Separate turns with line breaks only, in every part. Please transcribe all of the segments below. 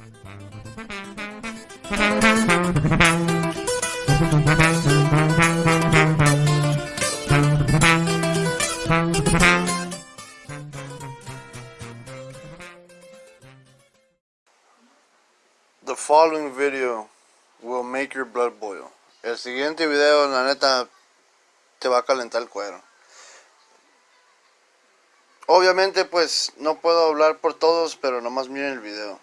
The following video will make your blood boil. El siguiente video, la neta, te va a calentar el cuero. Obviamente, pues, no puedo hablar por todos, pero nomás miren el video.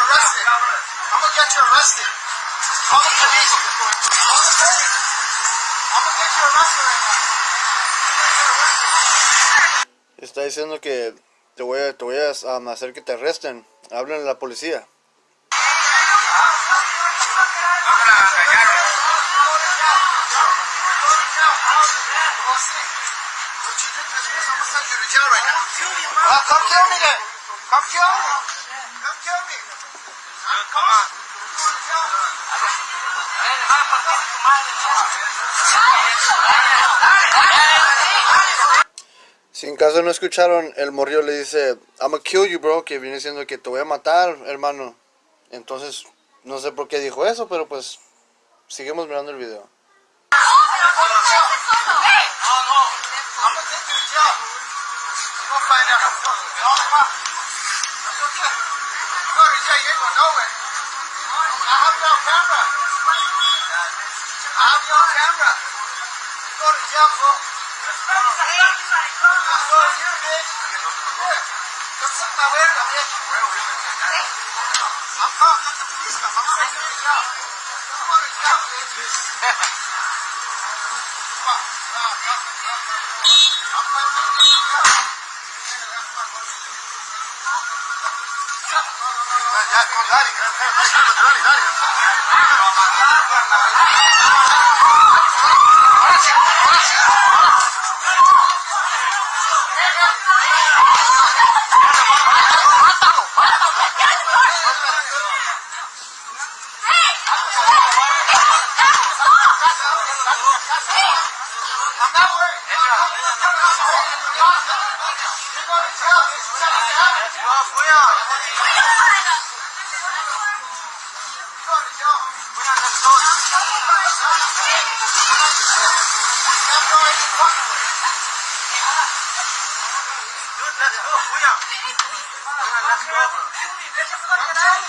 You arrested. I'm gonna get you arrested. Call the police. Call the police. I'm gonna get you arrested right now.
Está diciendo que te voy a, te voy a um, hacer que te arresten. Hablen a la policía.
Come kill me then. Come kill me. Come kill me. Come on.
Si en caso no escucharon, el morrillo le dice, I'm gonna kill you, bro, que viene diciendo que te voy a matar, hermano. Entonces, no sé por qué dijo eso, pero pues, seguimos mirando el video.
I have you on camera. I have you on camera. You go to jail, bro. Let's go to you, bitch. Here. Come suck my verga, bitch. I'm calling the police. I'm sending you to jail. You go to jail, bitch. I'm not worried. You're going to jail. You're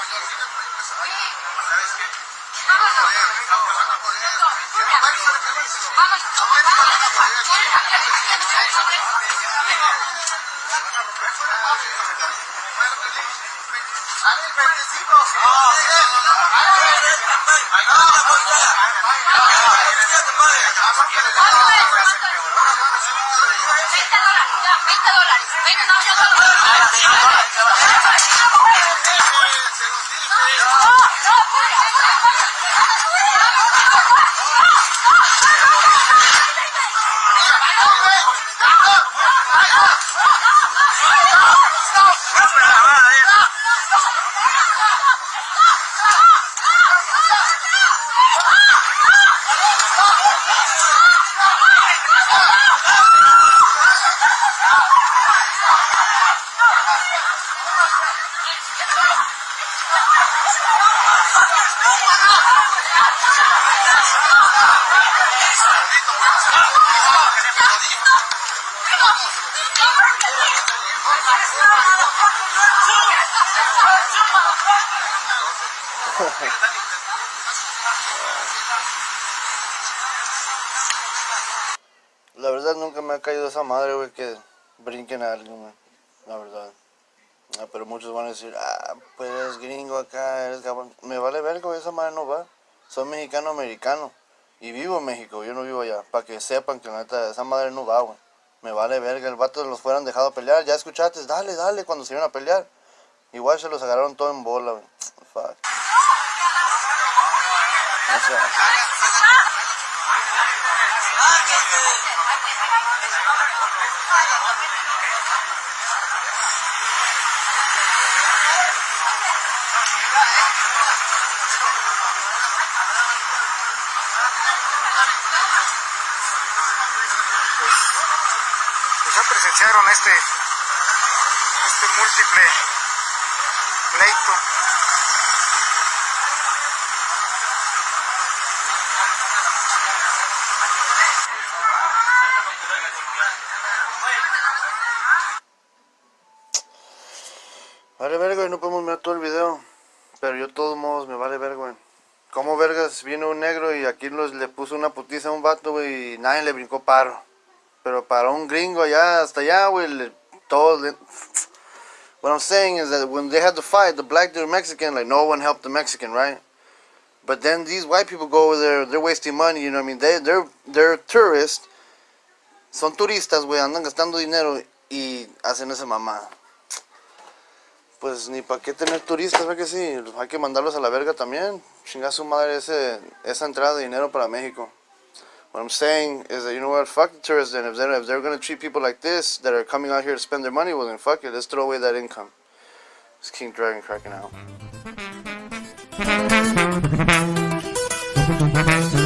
español tiene proyectos ¿Sabes? Vamos a poder, vamos a poder. Vamos a. Vamos a poder. A 20 dólares. $20 dólares.
La verdad nunca me ha caído esa madre, güey, que brinquen a alguien. La verdad. Ah, pero muchos van a decir, ah, pues eres gringo acá, eres cabrón. Me vale verga, esa madre no va. Soy mexicano-americano. Y vivo en México, yo no vivo allá. Para que sepan que la neta, esa madre no va, güey. Me vale verga, el vato los fueran dejado pelear. Ya escuchaste, dale, dale, cuando se iban a pelear. Igual se los agarraron todo en bola, güey. Fuck.
Ya presenciaron este, este múltiple pleito.
Vale verga, no podemos mirar todo el video. Pero yo de todos modos me vale verga, güey. Como vergas viene un negro y aquí los, le puso una putiza a un vato, güey, y nadie le brincó paro. Pero para un gringo allá, hasta allá, güey, le... What I'm saying is that when they had to fight, the black dude Mexican, like no one helped the Mexican, right? But then these white people go over there, they're wasting money, you know what I mean? They, they're, they're tourists. Son turistas, güey, andan gastando dinero y hacen esa mamada. Pues ni para qué tener turistas, ¿verdad que sí? Hay que mandarlos a la verga también. Chinga su madre ese, esa entrada de dinero para México. What I'm saying is that, you know what, fuck the tourists then. If they're, if they're going to treat people like this, that are coming out here to spend their money, well then fuck it, let's throw away that income. It's King Dragon cracking out.
Mm-hmm.